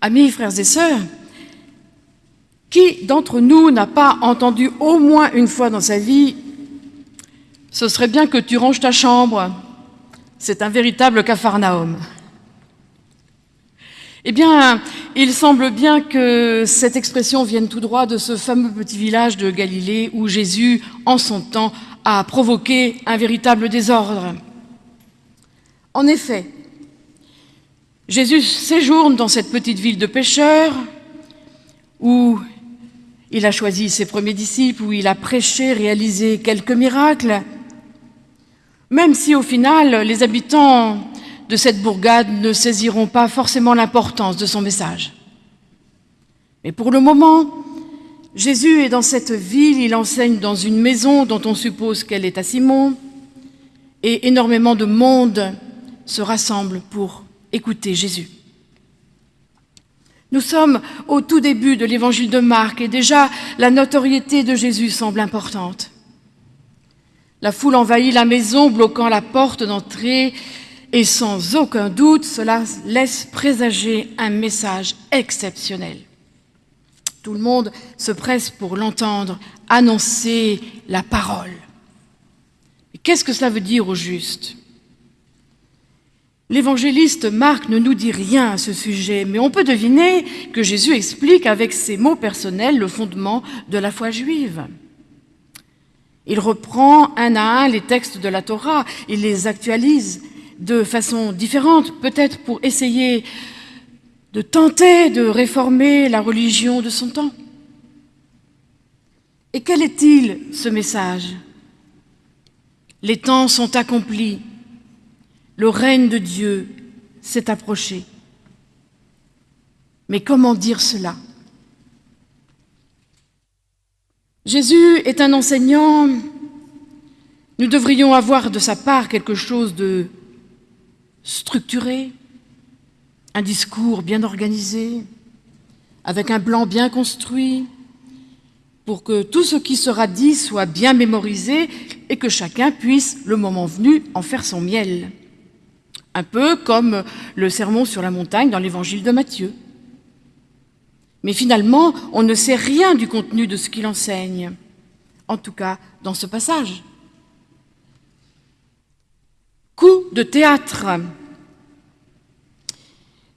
Amis, frères et sœurs, qui d'entre nous n'a pas entendu au moins une fois dans sa vie « Ce serait bien que tu ranges ta chambre ». C'est un véritable capharnaüm. Eh bien, il semble bien que cette expression vienne tout droit de ce fameux petit village de Galilée où Jésus, en son temps, a provoqué un véritable désordre. En effet, Jésus séjourne dans cette petite ville de pêcheurs où il a choisi ses premiers disciples, où il a prêché, réalisé quelques miracles, même si au final les habitants de cette bourgade ne saisiront pas forcément l'importance de son message. Mais pour le moment, Jésus est dans cette ville, il enseigne dans une maison dont on suppose qu'elle est à Simon, et énormément de monde se rassemble pour écouter Jésus. Nous sommes au tout début de l'évangile de Marc et déjà la notoriété de Jésus semble importante. La foule envahit la maison, bloquant la porte d'entrée et sans aucun doute, cela laisse présager un message exceptionnel. Tout le monde se presse pour l'entendre, annoncer la parole. Qu'est-ce que cela veut dire au juste? L'évangéliste Marc ne nous dit rien à ce sujet, mais on peut deviner que Jésus explique avec ses mots personnels le fondement de la foi juive. Il reprend un à un les textes de la Torah, il les actualise, de façon différente, peut-être pour essayer de tenter de réformer la religion de son temps. Et quel est-il, ce message? Les temps sont accomplis, le règne de Dieu s'est approché. Mais comment dire cela? Jésus est un enseignant, nous devrions avoir de sa part quelque chose de structuré, un discours bien organisé, avec un plan bien construit, pour que tout ce qui sera dit soit bien mémorisé et que chacun puisse, le moment venu, en faire son miel. Un peu comme le sermon sur la montagne dans l'évangile de Matthieu. Mais finalement, on ne sait rien du contenu de ce qu'il enseigne, en tout cas dans ce passage. Coup de théâtre.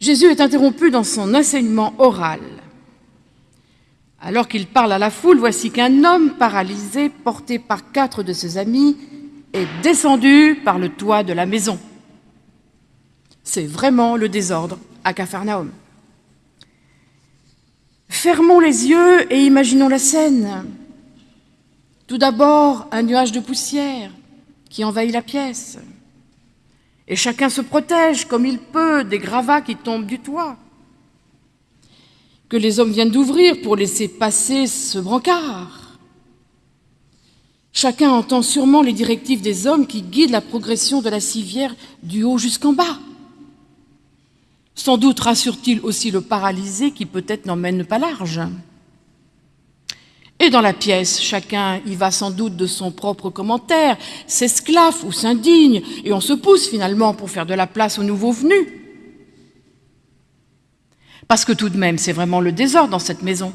Jésus est interrompu dans son enseignement oral. Alors qu'il parle à la foule, voici qu'un homme paralysé, porté par quatre de ses amis, est descendu par le toit de la maison. C'est vraiment le désordre à Capharnaüm. Fermons les yeux et imaginons la scène. Tout d'abord, un nuage de poussière qui envahit la pièce. Et chacun se protège comme il peut des gravats qui tombent du toit, que les hommes viennent d'ouvrir pour laisser passer ce brancard. Chacun entend sûrement les directives des hommes qui guident la progression de la civière du haut jusqu'en bas. Sans doute rassure-t-il aussi le paralysé qui peut-être n'emmène pas large. Et dans la pièce, chacun y va sans doute de son propre commentaire, s'esclaffe ou s'indigne, et on se pousse finalement pour faire de la place aux nouveaux venus. Parce que tout de même, c'est vraiment le désordre dans cette maison.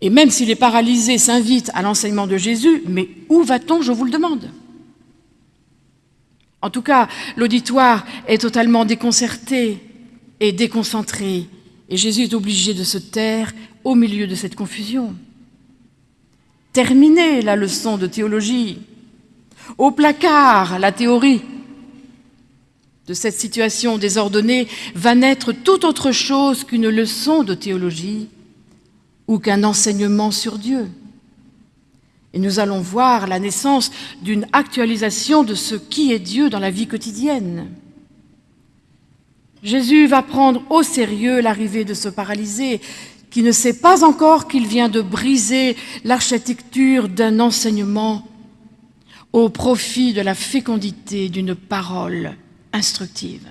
Et même si les paralysés s'invitent à l'enseignement de Jésus, mais où va-t-on, je vous le demande? En tout cas, l'auditoire est totalement déconcerté et déconcentré, et Jésus est obligé de se taire au milieu de cette confusion. Terminez la leçon de théologie. Au placard, la théorie. De cette situation désordonnée va naître tout autre chose qu'une leçon de théologie ou qu'un enseignement sur Dieu. Et nous allons voir la naissance d'une actualisation de ce qui est Dieu dans la vie quotidienne. Jésus va prendre au sérieux l'arrivée de ce paralysé, qui ne sait pas encore qu'il vient de briser l'architecture d'un enseignement au profit de la fécondité d'une parole instructive.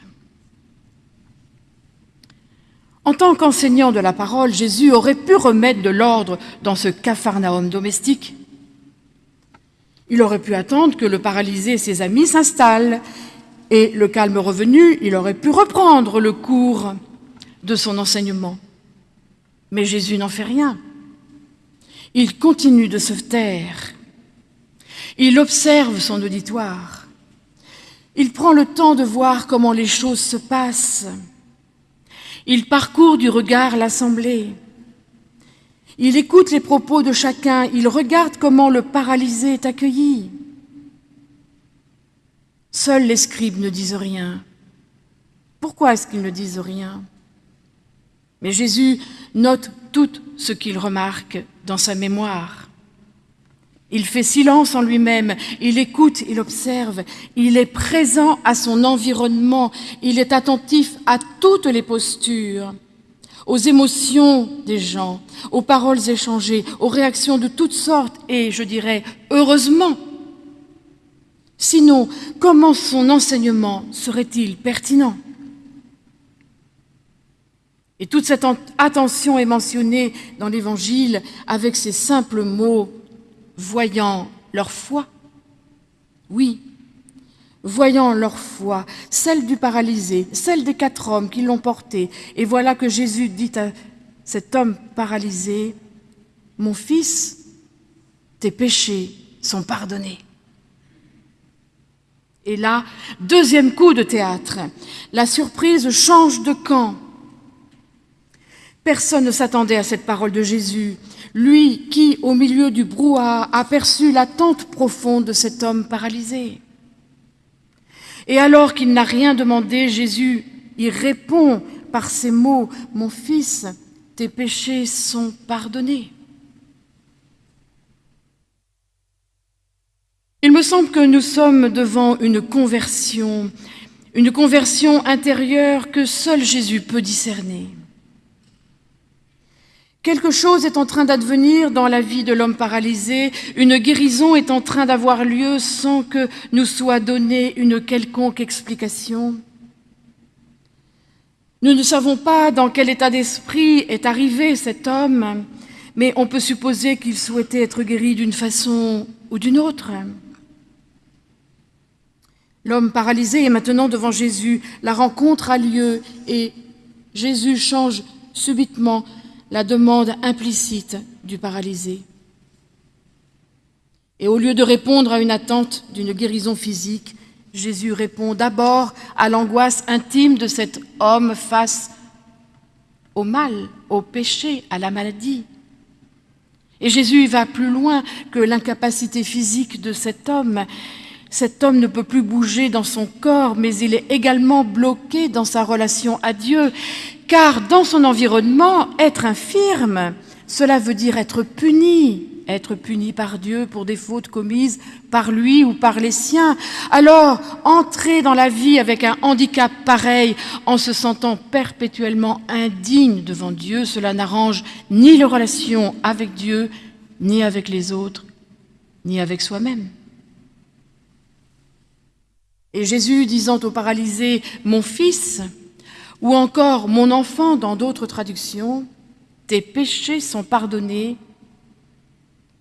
En tant qu'enseignant de la parole, Jésus aurait pu remettre de l'ordre dans ce capharnaüm domestique. Il aurait pu attendre que le paralysé et ses amis s'installent, et le calme revenu, il aurait pu reprendre le cours de son enseignement. Mais Jésus n'en fait rien. Il continue de se taire. Il observe son auditoire. Il prend le temps de voir comment les choses se passent. Il parcourt du regard l'assemblée. Il écoute les propos de chacun. Il regarde comment le paralysé est accueilli. Seuls les scribes ne disent rien. Pourquoi est-ce qu'ils ne disent rien? Mais Jésus note tout ce qu'il remarque dans sa mémoire. Il fait silence en lui-même, il écoute, il observe, il est présent à son environnement, il est attentif à toutes les postures, aux émotions des gens, aux paroles échangées, aux réactions de toutes sortes et, je dirais, heureusement. Sinon, comment son enseignement serait-il pertinent? Et toute cette attention est mentionnée dans l'Évangile avec ces simples mots, voyant leur foi. Oui, voyant leur foi, celle du paralysé, celle des quatre hommes qui l'ont porté. Et voilà que Jésus dit à cet homme paralysé, Mon fils, tes péchés sont pardonnés. Et là, deuxième coup de théâtre, la surprise change de camp. Personne ne s'attendait à cette parole de Jésus, lui qui, au milieu du brouhaha, aperçut l'attente profonde de cet homme paralysé. Et alors qu'il n'a rien demandé, Jésus y répond par ces mots, Mon fils, tes péchés sont pardonnés. Il me semble que nous sommes devant une conversion, une conversion intérieure que seul Jésus peut discerner. Quelque chose est en train d'advenir dans la vie de l'homme paralysé, une guérison est en train d'avoir lieu sans que nous soit donnée une quelconque explication. Nous ne savons pas dans quel état d'esprit est arrivé cet homme, mais on peut supposer qu'il souhaitait être guéri d'une façon ou d'une autre. L'homme paralysé est maintenant devant Jésus, la rencontre a lieu et Jésus change subitement la demande implicite du paralysé. Et au lieu de répondre à une attente d'une guérison physique, Jésus répond d'abord à l'angoisse intime de cet homme face au mal, au péché, à la maladie. Et Jésus va plus loin que l'incapacité physique de cet homme. Cet homme ne peut plus bouger dans son corps, mais il est également bloqué dans sa relation à Dieu car dans son environnement, être infirme, cela veut dire être puni, être puni par Dieu pour des fautes commises par lui ou par les siens. Alors, entrer dans la vie avec un handicap pareil, en se sentant perpétuellement indigne devant Dieu, cela n'arrange ni les relations avec Dieu, ni avec les autres, ni avec soi-même. Et Jésus disant au paralysé, Mon fils, ou encore Mon enfant dans d'autres traductions, tes péchés sont pardonnés.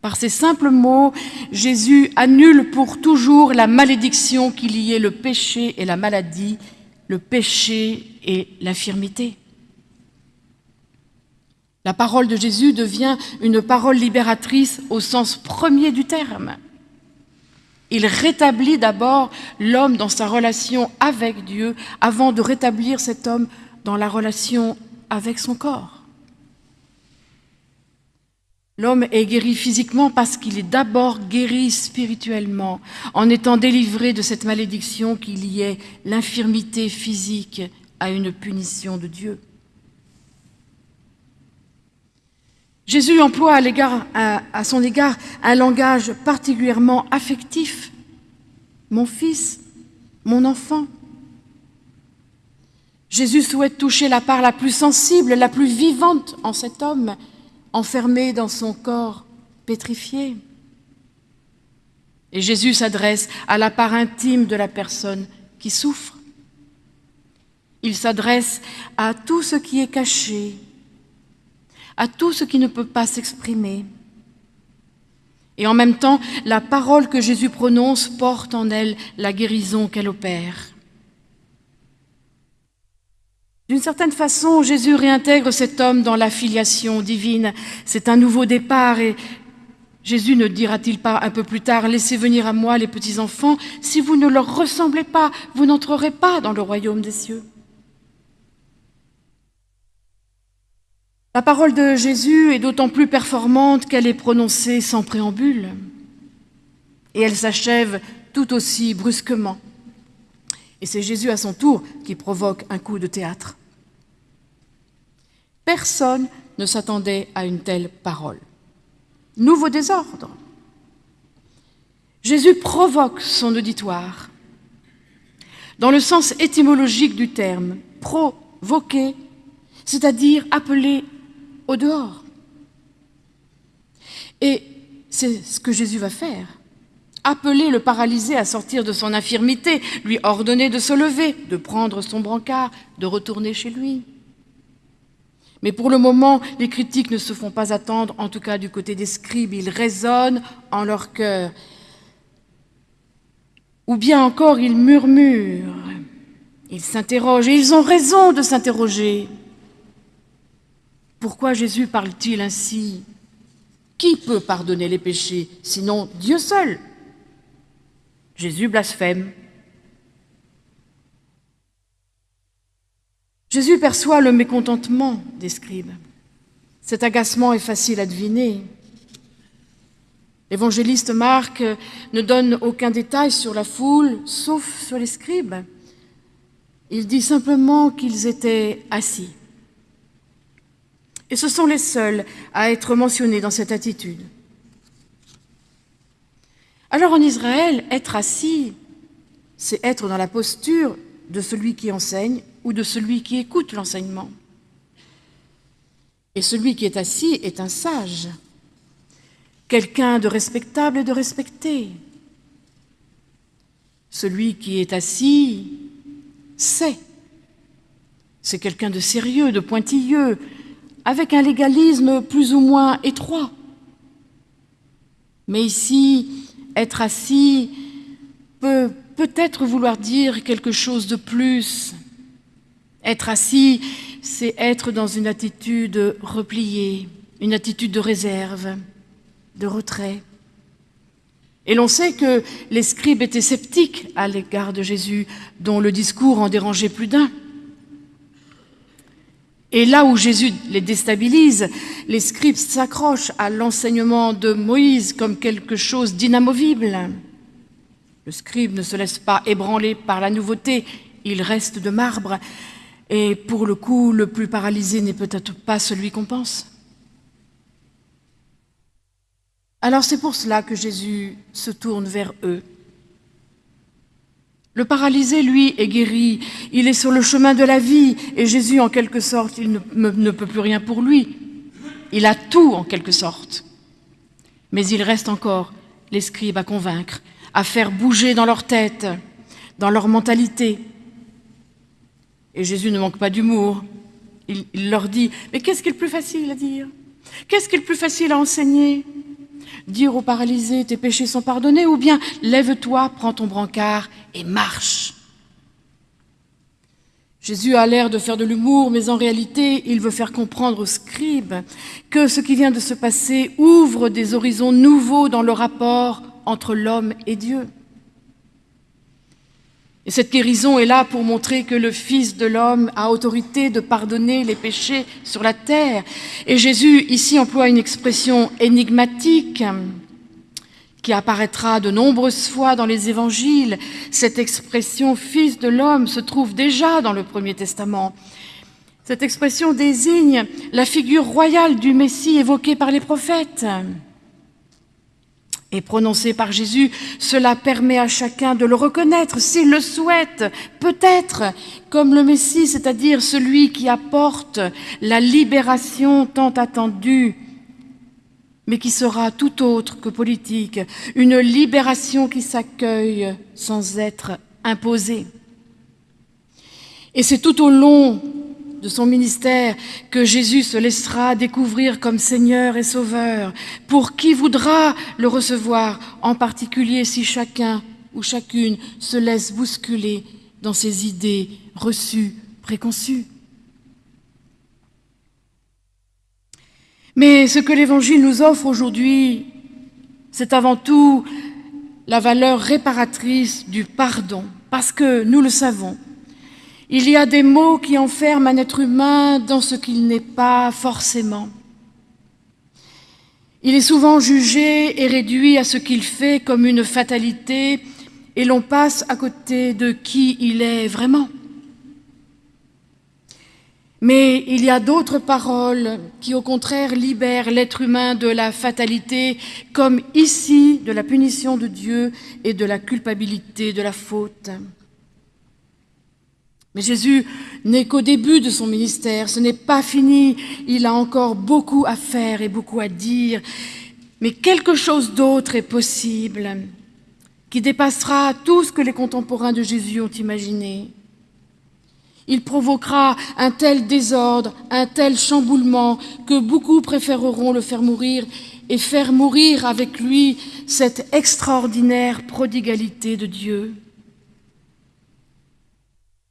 Par ces simples mots, Jésus annule pour toujours la malédiction qui liait le péché et la maladie, le péché et l'infirmité. La parole de Jésus devient une parole libératrice au sens premier du terme. Il rétablit d'abord l'homme dans sa relation avec Dieu avant de rétablir cet homme dans la relation avec son corps. L'homme est guéri physiquement parce qu'il est d'abord guéri spirituellement, en étant délivré de cette malédiction qui liait l'infirmité physique à une punition de Dieu. Jésus emploie à, son égard un langage particulièrement affectif. Mon fils, mon enfant. Jésus souhaite toucher la part la plus sensible, la plus vivante en cet homme, enfermé dans son corps pétrifié. Et Jésus s'adresse à la part intime de la personne qui souffre. Il s'adresse à tout ce qui est caché, à tout ce qui ne peut pas s'exprimer. Et en même temps, la parole que Jésus prononce porte en elle la guérison qu'elle opère. D'une certaine façon, Jésus réintègre cet homme dans la filiation divine. C'est un nouveau départ et Jésus ne dira-t-il pas un peu plus tard, Laissez venir à moi les petits-enfants, si vous ne leur ressemblez pas, vous n'entrerez pas dans le royaume des cieux. La parole de Jésus est d'autant plus performante qu'elle est prononcée sans préambule, et elle s'achève tout aussi brusquement. Et c'est Jésus à son tour qui provoque un coup de théâtre. Personne ne s'attendait à une telle parole. Nouveau désordre. Jésus provoque son auditoire. Dans le sens étymologique du terme, provoquer, c'est-à-dire appeler au dehors. Et c'est ce que Jésus va faire appeler le paralysé à sortir de son infirmité, lui ordonner de se lever, de prendre son brancard, de retourner chez lui. Mais pour le moment, les critiques ne se font pas attendre, en tout cas du côté des scribes, ils résonnent en leur cœur. Ou bien encore, ils murmurent, ils s'interrogent, et ils ont raison de s'interroger. Pourquoi Jésus parle-t-il ainsi? Qui peut pardonner les péchés, sinon Dieu seul? Jésus blasphème. Jésus perçoit le mécontentement des scribes. Cet agacement est facile à deviner. L'évangéliste Marc ne donne aucun détail sur la foule, sauf sur les scribes. Il dit simplement qu'ils étaient assis. Et ce sont les seuls à être mentionnés dans cette attitude. Alors en Israël, être assis, c'est être dans la posture de celui qui enseigne ou de celui qui écoute l'enseignement. Et celui qui est assis est un sage, quelqu'un de respectable et de respecté. Celui qui est assis sait. C'est quelqu'un de sérieux, de pointilleux, avec un légalisme plus ou moins étroit. Mais ici, être assis peut peut-être vouloir dire quelque chose de plus. Être assis, c'est être dans une attitude repliée, une attitude de réserve, de retrait. Et l'on sait que les scribes étaient sceptiques à l'égard de Jésus, dont le discours en dérangeait plus d'un. Et là où Jésus les déstabilise, les scribes s'accrochent à l'enseignement de Moïse comme quelque chose d'inamovible. Le scribe ne se laisse pas ébranler par la nouveauté, il reste de marbre. Et pour le coup, le plus paralysé n'est peut-être pas celui qu'on pense. Alors c'est pour cela que Jésus se tourne vers eux le paralysé, lui, est guéri. Il est sur le chemin de la vie. Et Jésus, en quelque sorte, il ne, peut plus rien pour lui. Il a tout, en quelque sorte. Mais il reste encore les scribes à convaincre, à faire bouger dans leur tête, dans leur mentalité. Et Jésus ne manque pas d'humour. Il, il, leur dit, mais qu'est-ce qui est le plus facile à dire? Qu'est-ce qui est le plus facile à enseigner? Dire aux paralysés tes péchés sont pardonnés, ou bien lève-toi, prends ton brancard et marche. Jésus a l'air de faire de l'humour, mais en réalité, il veut faire comprendre aux scribes que ce qui vient de se passer ouvre des horizons nouveaux dans le rapport entre l'homme et Dieu. Et cette guérison est là pour montrer que le Fils de l'homme a autorité de pardonner les péchés sur la terre. Et Jésus ici emploie une expression énigmatique qui apparaîtra de nombreuses fois dans les évangiles. Cette expression Fils de l'homme se trouve déjà dans le Premier Testament. Cette expression désigne la figure royale du Messie évoquée par les prophètes prononcé par Jésus, cela permet à chacun de le reconnaître s'il le souhaite, peut-être comme le Messie, c'est-à-dire celui qui apporte la libération tant attendue, mais qui sera tout autre que politique, une libération qui s'accueille sans être imposée. Et c'est tout au long de son ministère que Jésus se laissera découvrir comme Seigneur et Sauveur, pour qui voudra le recevoir, en particulier si chacun ou chacune se laisse bousculer dans ses idées reçues, préconçues? Mais ce que l'Évangile nous offre aujourd'hui, c'est avant tout la valeur réparatrice du pardon, parce que nous le savons, il y a des mots qui enferment un être humain dans ce qu'il n'est pas forcément. Il est souvent jugé et réduit à ce qu'il fait comme une fatalité et l'on passe à côté de qui il est vraiment. Mais il y a d'autres paroles qui, au contraire, libèrent l'être humain de la fatalité, comme ici de la punition de Dieu et de la culpabilité de la faute. Mais Jésus n'est qu'au début de son ministère, ce n'est pas fini, il a encore beaucoup à faire et beaucoup à dire, mais quelque chose d'autre est possible, qui dépassera tout ce que les contemporains de Jésus ont imaginé. Il provoquera un tel désordre, un tel chamboulement, que beaucoup préféreront le faire mourir et faire mourir avec lui cette extraordinaire prodigalité de Dieu.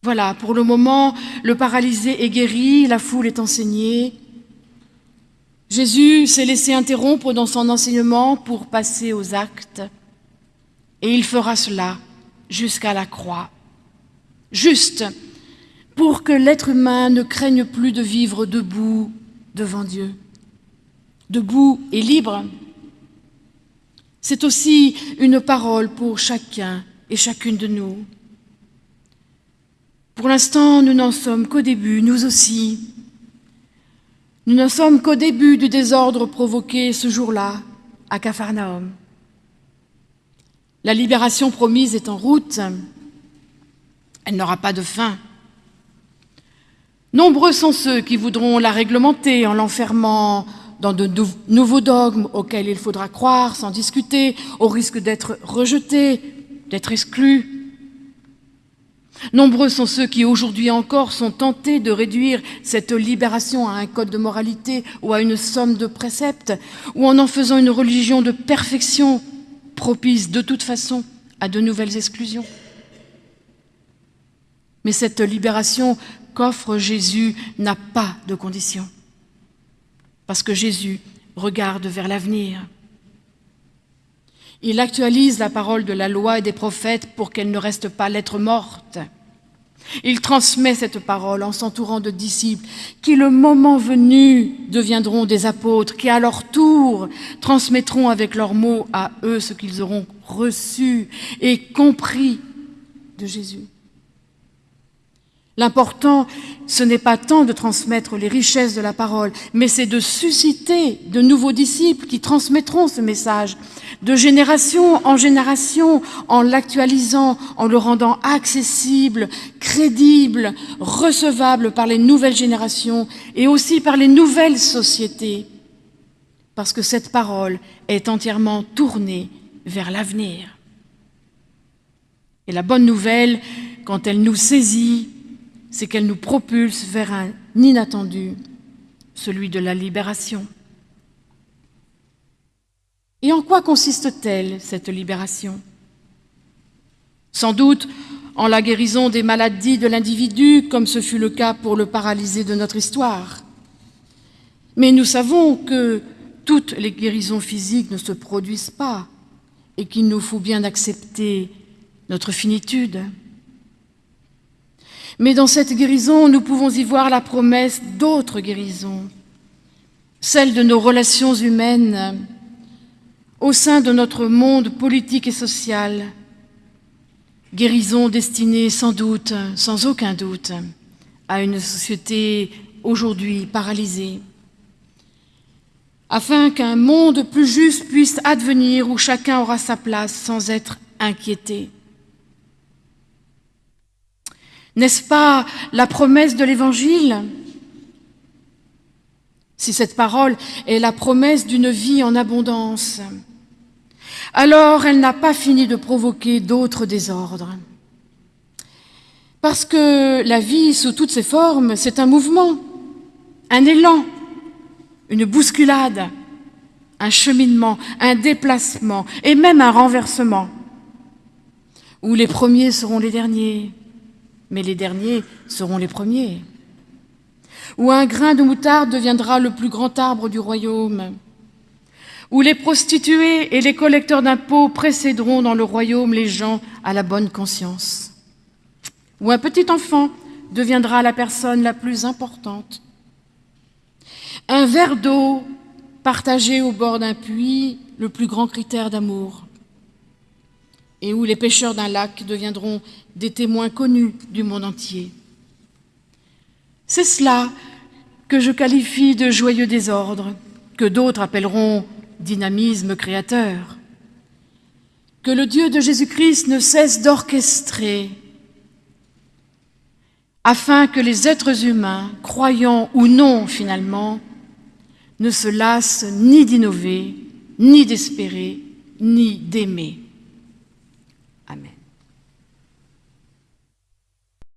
Voilà, pour le moment, le paralysé est guéri, la foule est enseignée. Jésus s'est laissé interrompre dans son enseignement pour passer aux actes, et il fera cela jusqu'à la croix, juste pour que l'être humain ne craigne plus de vivre debout devant Dieu, debout et libre. C'est aussi une parole pour chacun et chacune de nous. Pour l'instant, nous n'en sommes qu'au début, nous aussi. Nous n'en sommes qu'au début du désordre provoqué ce jour-là à Capharnaüm. La libération promise est en route. Elle n'aura pas de fin. Nombreux sont ceux qui voudront la réglementer en l'enfermant dans de nouveaux dogmes auxquels il faudra croire sans discuter, au risque d'être rejeté, d'être exclu. Nombreux sont ceux qui, aujourd'hui encore, sont tentés de réduire cette libération à un code de moralité ou à une somme de préceptes, ou en en faisant une religion de perfection propice de toute façon à de nouvelles exclusions. Mais cette libération qu'offre Jésus n'a pas de conditions, parce que Jésus regarde vers l'avenir. Il actualise la parole de la loi et des prophètes pour qu'elle ne reste pas lettre morte. Il transmet cette parole en s'entourant de disciples qui, le moment venu, deviendront des apôtres, qui à leur tour transmettront avec leurs mots à eux ce qu'ils auront reçu et compris de Jésus. L'important, ce n'est pas tant de transmettre les richesses de la parole, mais c'est de susciter de nouveaux disciples qui transmettront ce message, de génération en génération, en l'actualisant, en le rendant accessible, crédible, recevable par les nouvelles générations et aussi par les nouvelles sociétés, parce que cette parole est entièrement tournée vers l'avenir. Et la bonne nouvelle, quand elle nous saisit, c'est qu'elle nous propulse vers un inattendu, celui de la libération. Et en quoi consiste-t-elle, cette libération? Sans doute en la guérison des maladies de l'individu, comme ce fut le cas pour le paralysé de notre histoire. Mais nous savons que toutes les guérisons physiques ne se produisent pas et qu'il nous faut bien accepter notre finitude. Mais dans cette guérison, nous pouvons y voir la promesse d'autres guérisons, celle de nos relations humaines au sein de notre monde politique et social, guérison destinée sans doute, sans aucun doute, à une société aujourd'hui paralysée, afin qu'un monde plus juste puisse advenir où chacun aura sa place sans être inquiété. N'est-ce pas la promesse de l'Évangile? Si cette parole est la promesse d'une vie en abondance, alors elle n'a pas fini de provoquer d'autres désordres. Parce que la vie, sous toutes ses formes, c'est un mouvement, un élan, une bousculade, un cheminement, un déplacement et même un renversement, où les premiers seront les derniers, mais les derniers seront les premiers. où un grain de moutarde deviendra le plus grand arbre du royaume, où les prostituées et les collecteurs d'impôts précéderont dans le royaume les gens à la bonne conscience, où un petit enfant deviendra la personne la plus importante. Un verre d'eau partagé au bord d'un puits, le plus grand critère d'amour, et où les pêcheurs d'un lac deviendront des témoins connus du monde entier. C'est cela que je qualifie de joyeux désordre, que d'autres appelleront dynamisme créateur. Que le Dieu de Jésus-Christ ne cesse d'orchestrer afin que les êtres humains, croyants ou non finalement, ne se lassent ni d'innover, ni d'espérer, ni d'aimer.